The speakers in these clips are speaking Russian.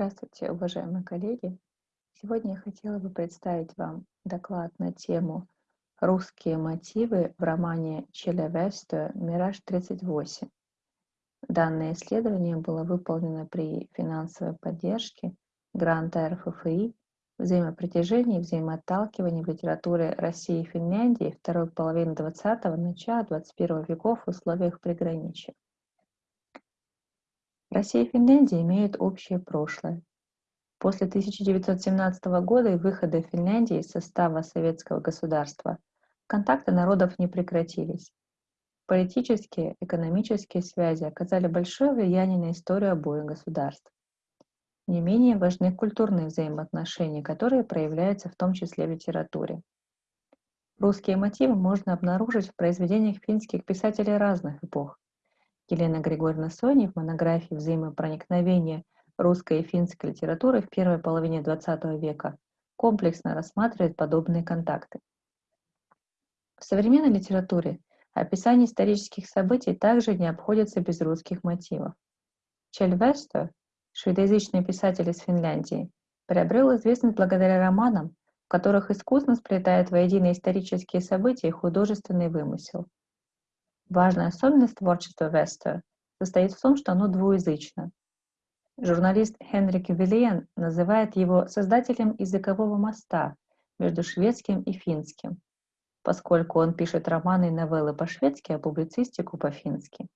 Здравствуйте, уважаемые коллеги! Сегодня я хотела бы представить вам доклад на тему «Русские мотивы в романе Челе Весто «Мираж-38». Данное исследование было выполнено при финансовой поддержке гранта РФФИ «Взаимопритяжение и взаимоотталкивание в литературе России и Финляндии второй половины XX – начала XXI веков в условиях приграничия». Россия и Финляндия имеют общее прошлое. После 1917 года и выхода Финляндии из состава советского государства контакты народов не прекратились. Политические, экономические связи оказали большое влияние на историю обоих государств. Не менее важны культурные взаимоотношения, которые проявляются в том числе в литературе. Русские мотивы можно обнаружить в произведениях финских писателей разных эпох, Елена Григорьевна Сони в монографии «Взаимопроникновение русской и финской литературы в первой половине XX века» комплексно рассматривает подобные контакты. В современной литературе описание исторических событий также не обходится без русских мотивов. Чель Весто, шведоязычный писатель из Финляндии, приобрел известность благодаря романам, в которых искусно сплетает воедино исторические события и художественный вымысел – Важная особенность творчества Вестера состоит в том, что оно двуязычно. Журналист Хенрик Виллиен называет его создателем языкового моста между шведским и финским, поскольку он пишет романы и новеллы по-шведски, а публицистику по-фински.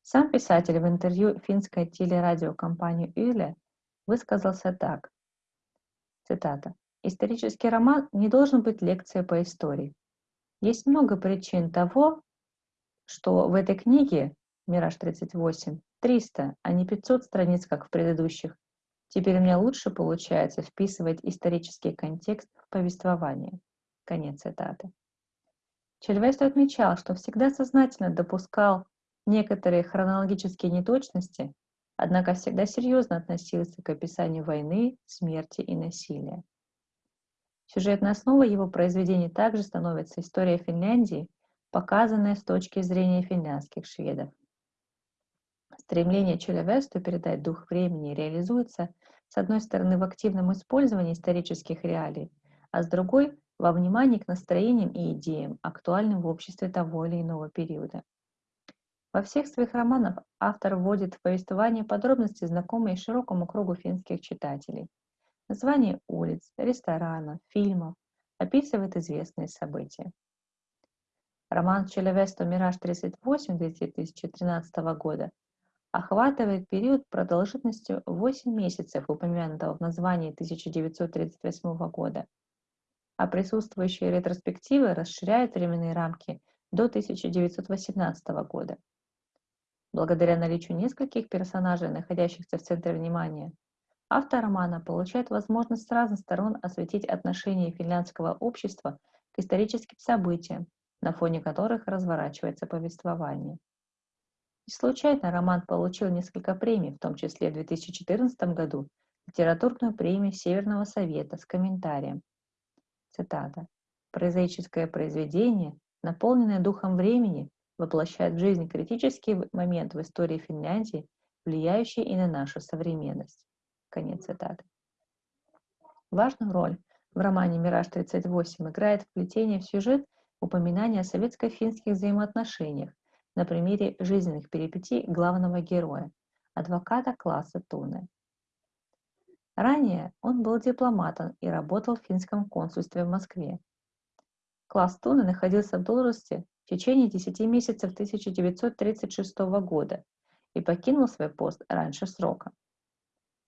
Сам писатель в интервью финской телерадиокомпании Юле высказался так. Цитата. «Исторический роман не должен быть лекцией по истории. Есть много причин того, что в этой книге «Мираж-38» 300, а не 500 страниц, как в предыдущих. Теперь мне лучше получается вписывать исторический контекст в повествование. Конец цитаты. Чельвест отмечал, что всегда сознательно допускал некоторые хронологические неточности, однако всегда серьезно относился к описанию войны, смерти и насилия. Сюжетной основой его произведений также становится история Финляндии показанное с точки зрения финляндских шведов. Стремление Челевесту передать дух времени реализуется, с одной стороны, в активном использовании исторических реалий, а с другой – во внимании к настроениям и идеям, актуальным в обществе того или иного периода. Во всех своих романах автор вводит в повествование подробности, знакомые широкому кругу финских читателей. Названия улиц, ресторанов, фильмов, описывает известные события. Роман Челевесто «Мираж-38» 2013 года охватывает период продолжительностью 8 месяцев, упомянутого в названии 1938 года, а присутствующие ретроспективы расширяют временные рамки до 1918 года. Благодаря наличию нескольких персонажей, находящихся в центре внимания, автор романа получает возможность с разных сторон осветить отношение финляндского общества к историческим событиям, на фоне которых разворачивается повествование. И случайно роман получил несколько премий, в том числе в 2014 году литературную премию Северного Совета с комментарием. Цитата. «Прозаическое произведение, наполненное духом времени, воплощает в жизнь критический момент в истории Финляндии, влияющий и на нашу современность». Конец цитаты. Важную роль в романе «Мираж-38» играет вплетение в сюжет упоминание о советско-финских взаимоотношениях на примере жизненных перипетий главного героя, адвоката класса Туны. Ранее он был дипломатом и работал в финском консульстве в Москве. Класс Туны находился в должности в течение 10 месяцев 1936 года и покинул свой пост раньше срока.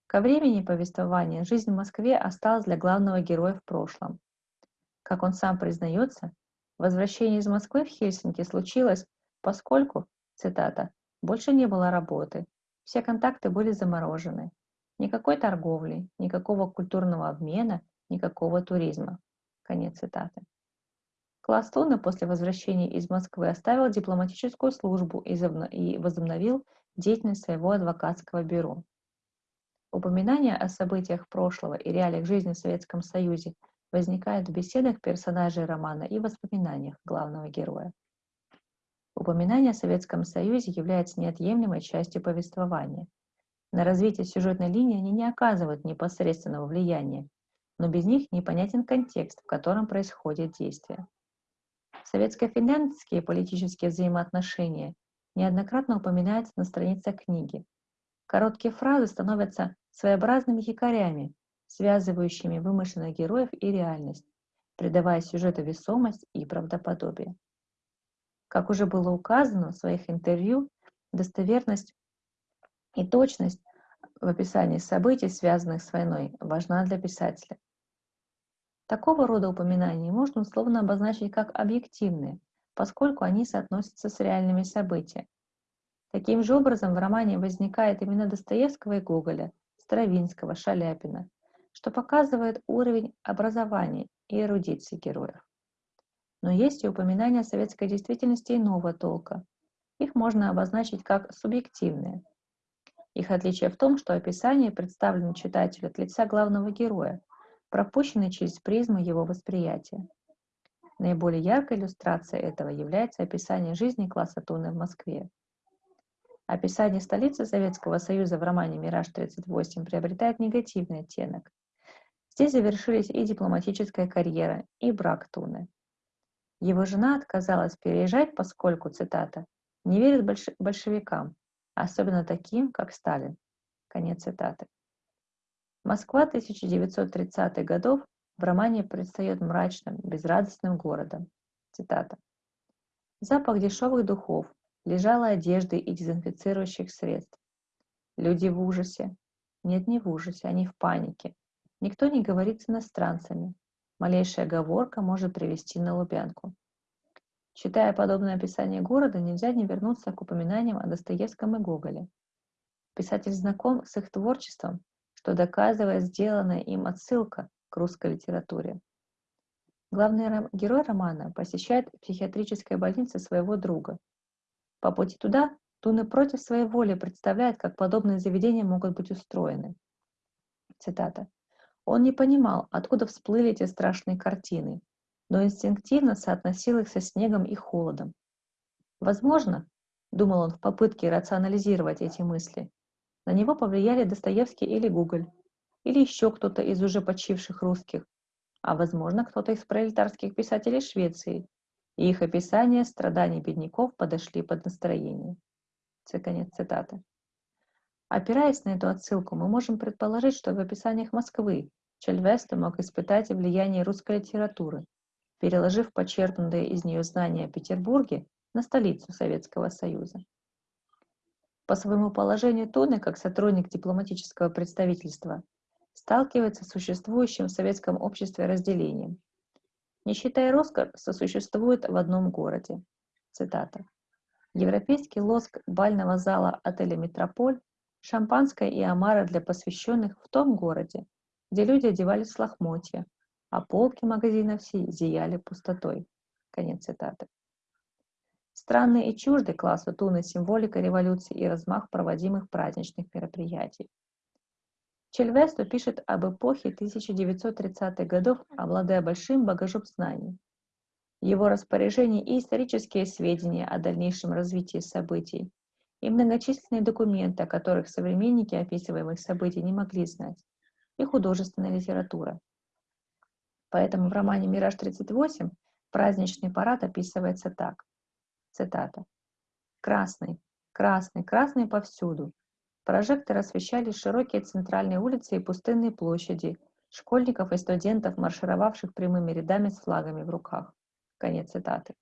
Ко времени повествования жизнь в Москве осталась для главного героя в прошлом. Как он сам признается, Возвращение из Москвы в Хельсинки случилось, поскольку, цитата, «больше не было работы, все контакты были заморожены, никакой торговли, никакого культурного обмена, никакого туризма». Конец цитаты. Класс после возвращения из Москвы оставил дипломатическую службу и возобновил деятельность своего адвокатского бюро. Упоминания о событиях прошлого и реалиях жизни в Советском Союзе возникает в беседах персонажей романа и воспоминаниях главного героя. Упоминание о Советском Союзе является неотъемлемой частью повествования. На развитие сюжетной линии они не оказывают непосредственного влияния, но без них непонятен контекст, в котором происходит действие. Советско-финляндские политические взаимоотношения неоднократно упоминаются на страницах книги. Короткие фразы становятся своеобразными якорями, связывающими вымышленных героев и реальность, придавая сюжету весомость и правдоподобие. Как уже было указано в своих интервью, достоверность и точность в описании событий, связанных с войной, важна для писателя. Такого рода упоминания можно условно обозначить как объективные, поскольку они соотносятся с реальными событиями. Таким же образом в романе возникает именно Достоевского и Гоголя, Стравинского, Шаляпина, что показывает уровень образования и эрудиции героев. Но есть и упоминания советской действительности иного толка. Их можно обозначить как субъективные. Их отличие в том, что описание представлено читателю от лица главного героя, пропущенный через призму его восприятия. Наиболее яркой иллюстрацией этого является описание жизни класса Туны в Москве. Описание столицы Советского Союза в романе «Мираж-38» приобретает негативный оттенок. Здесь завершились и дипломатическая карьера, и брак Туны. Его жена отказалась переезжать, поскольку, цитата, «не верит большевикам, особенно таким, как Сталин». Конец цитаты. Москва 1930-х годов в романе предстает мрачным, безрадостным городом. Цитата. Запах дешевых духов, лежала одежды и дезинфицирующих средств. Люди в ужасе. Нет, не в ужасе, они в панике. Никто не говорит с иностранцами. Малейшая оговорка может привести на Лубянку. Читая подобное описание города, нельзя не вернуться к упоминаниям о Достоевском и Гоголе. Писатель знаком с их творчеством что доказывает сделанная им отсылка к русской литературе. Главный герой романа посещает психиатрической больнице своего друга. По пути туда Туна против своей воли представляет, как подобные заведения могут быть устроены. Цитата. Он не понимал, откуда всплыли эти страшные картины, но инстинктивно соотносил их со снегом и холодом. Возможно, думал он в попытке рационализировать эти мысли, на него повлияли Достоевский или Гоголь, или еще кто-то из уже почивших русских, а возможно кто-то из пролетарских писателей Швеции, и их описания страданий бедняков подошли под настроение. Конец цитаты. Опираясь на эту отсылку, мы можем предположить, что в описаниях Москвы Чельвесто мог испытать влияние русской литературы, переложив почерпнутые из нее знания о Петербурге на столицу Советского Союза. По своему положению Туны, как сотрудник дипломатического представительства, сталкивается с существующим в советском обществе разделением. Нищета и роскошь сосуществуют в одном городе. Цитата. Европейский лоск бального зала отеля «Метрополь», шампанское и омара для посвященных в том городе, где люди одевались в лохмотья, а полки магазинов зияли пустотой. Конец цитаты. Странный и чуждый классу Туны символика революции и размах проводимых праздничных мероприятий. Чельвесто пишет об эпохе 1930-х годов, обладая большим багажом знаний. В его распоряжении и исторические сведения о дальнейшем развитии событий, и многочисленные документы, о которых современники описываемых событий не могли знать, и художественная литература. Поэтому в романе «Мираж-38» праздничный парад описывается так. Цитата. «Красный, красный, красный повсюду. Прожекторы освещали широкие центральные улицы и пустынные площади, школьников и студентов, маршировавших прямыми рядами с флагами в руках». Конец цитаты.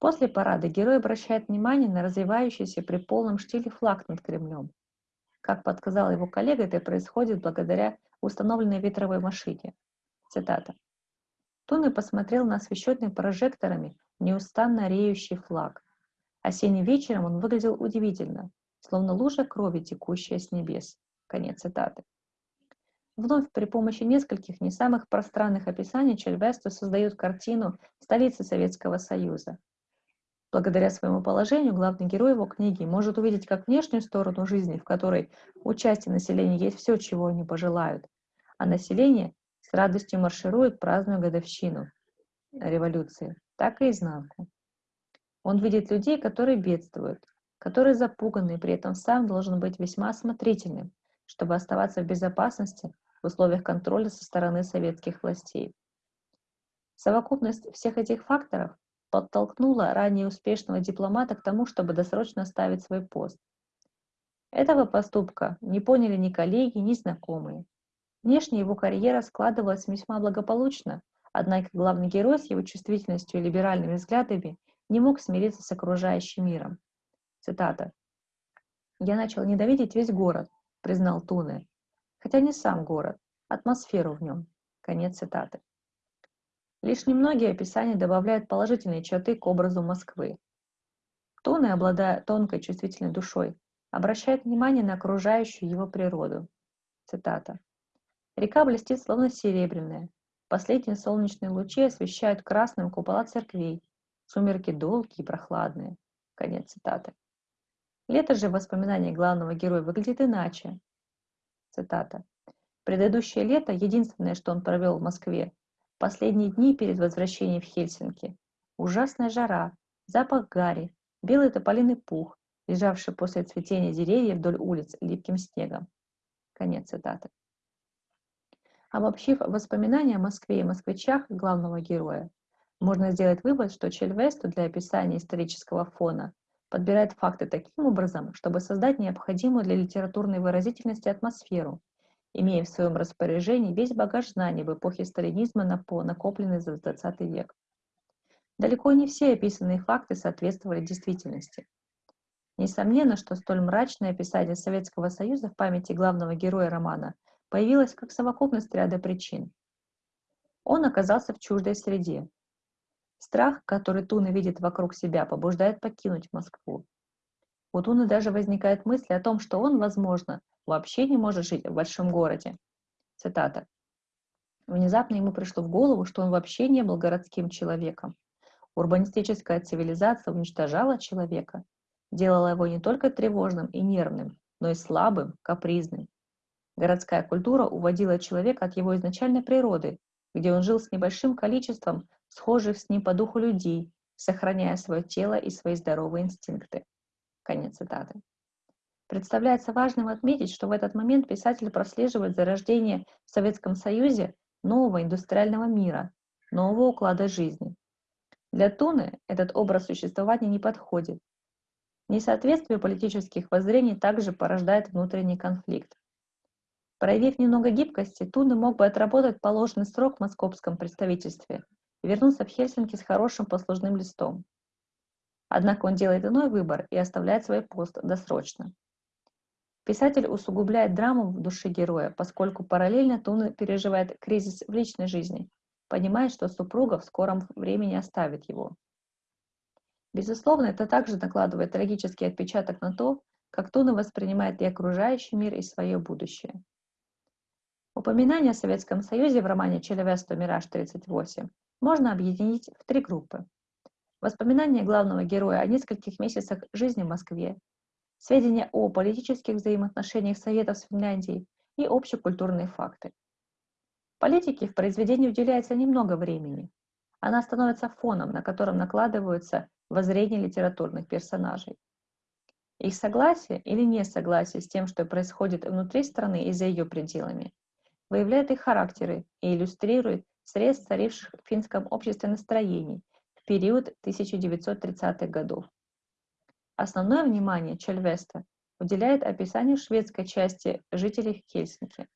После парада герой обращает внимание на развивающийся при полном штиле флаг над Кремлем. Как подсказал его коллега, это происходит благодаря установленной ветровой машине. Цитата. Туны посмотрел на освещенный прожекторами неустанно реющий флаг. Осенним вечером он выглядел удивительно, словно лужа крови, текущая с небес. Конец цитаты. Вновь при помощи нескольких не самых пространных описаний Чельвесто создает картину столицы Советского Союза. Благодаря своему положению главный герой его книги может увидеть как внешнюю сторону жизни, в которой у части населения есть все, чего они пожелают, а население с радостью марширует, празднуя годовщину революции, так и изнанку. Он видит людей, которые бедствуют, который запуганный при этом сам должен быть весьма осмотрительным, чтобы оставаться в безопасности в условиях контроля со стороны советских властей. Совокупность всех этих факторов подтолкнула ранее успешного дипломата к тому, чтобы досрочно оставить свой пост. Этого поступка не поняли ни коллеги, ни знакомые. Внешне его карьера складывалась весьма благополучно, однако главный герой с его чувствительностью и либеральными взглядами не мог смириться с окружающим миром. Цитата. «Я начал ненавидеть весь город», — признал Туне, хотя не сам город, атмосферу в нем. Конец цитаты. Лишь немногие описания добавляют положительные черты к образу Москвы. Туне, обладая тонкой чувствительной душой, обращает внимание на окружающую его природу. Цитата. «Река блестит словно серебряная. Последние солнечные лучи освещают красным купола церквей. Сумерки долгие и прохладные». Конец цитаты. Лето же в воспоминании главного героя выглядит иначе. Цитата. «Предыдущее лето, единственное, что он провел в Москве, последние дни перед возвращением в Хельсинки. Ужасная жара, запах гари, белый тополиный пух, лежавший после цветения деревьев вдоль улиц липким снегом». Конец цитаты. Обобщив воспоминания о Москве и москвичах главного героя, можно сделать вывод, что Чельвесту для описания исторического фона подбирает факты таким образом, чтобы создать необходимую для литературной выразительности атмосферу, имея в своем распоряжении весь багаж знаний в эпохе сталинизма, накопленный за 20 век. Далеко не все описанные факты соответствовали действительности. Несомненно, что столь мрачное описание Советского Союза в памяти главного героя романа появилось как совокупность ряда причин. Он оказался в чуждой среде, Страх, который Туна видит вокруг себя, побуждает покинуть Москву. У Туны даже возникает мысль о том, что он, возможно, вообще не может жить в большом городе. Цитата. Внезапно ему пришло в голову, что он вообще не был городским человеком. Урбанистическая цивилизация уничтожала человека, делала его не только тревожным и нервным, но и слабым, капризным. Городская культура уводила человека от его изначальной природы, где он жил с небольшим количеством схожих с ним по духу людей, сохраняя свое тело и свои здоровые инстинкты. Конец цитаты. Представляется важным отметить, что в этот момент писатель прослеживает зарождение в Советском Союзе нового индустриального мира, нового уклада жизни. Для Туны этот образ существования не подходит. Несоответствие политических воззрений также порождает внутренний конфликт. Проявив немного гибкости, Туны мог бы отработать положенный срок в московском представительстве – вернулся в Хельсинки с хорошим послужным листом. Однако он делает иной выбор и оставляет свой пост досрочно. Писатель усугубляет драму в душе героя, поскольку параллельно Туна переживает кризис в личной жизни, понимает, что супруга в скором времени оставит его. Безусловно, это также накладывает трагический отпечаток на то, как Туна воспринимает и окружающий мир, и свое будущее. Упоминание о Советском Союзе в романе Челевесто «Мираж-38» можно объединить в три группы. Воспоминания главного героя о нескольких месяцах жизни в Москве, сведения о политических взаимоотношениях Советов с Финляндией и общекультурные факты. Политике в произведении уделяется немного времени. Она становится фоном, на котором накладываются воззрения литературных персонажей. Их согласие или несогласие с тем, что происходит внутри страны и за ее пределами, выявляет их характеры и иллюстрирует средств, царивших в финском обществе настроений период 1930-х годов. Основное внимание Чельвеста уделяет описанию шведской части жителей Хельсинки.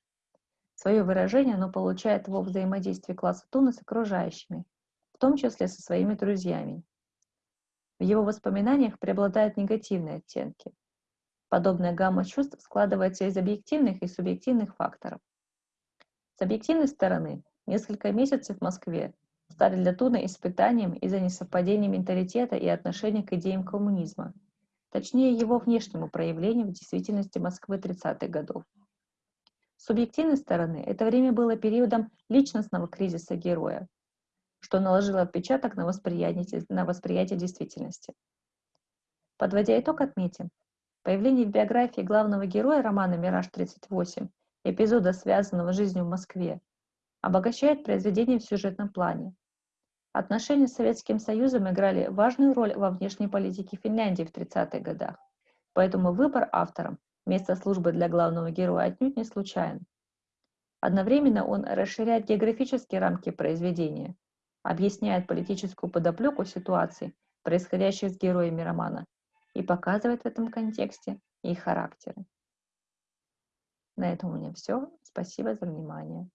Свое выражение оно получает во взаимодействии класса Туна с окружающими, в том числе со своими друзьями. В его воспоминаниях преобладают негативные оттенки. Подобная гамма чувств складывается из объективных и субъективных факторов. С объективной стороны Несколько месяцев в Москве стали для Туна испытанием из-за несовпадения менталитета и отношения к идеям коммунизма, точнее его внешнему проявлению в действительности Москвы 30-х годов. С субъективной стороны, это время было периодом личностного кризиса героя, что наложило отпечаток на восприятие, на восприятие действительности. Подводя итог, отметим, появление в биографии главного героя романа «Мираж-38» эпизода, связанного с жизнью в Москве, обогащает произведение в сюжетном плане. Отношения с Советским Союзом играли важную роль во внешней политике Финляндии в 30-х годах. Поэтому выбор автором места службы для главного героя отнюдь не случайен. Одновременно он расширяет географические рамки произведения, объясняет политическую подоплеку ситуаций, происходящих с героями романа, и показывает в этом контексте их характеры. На этом у меня все. Спасибо за внимание.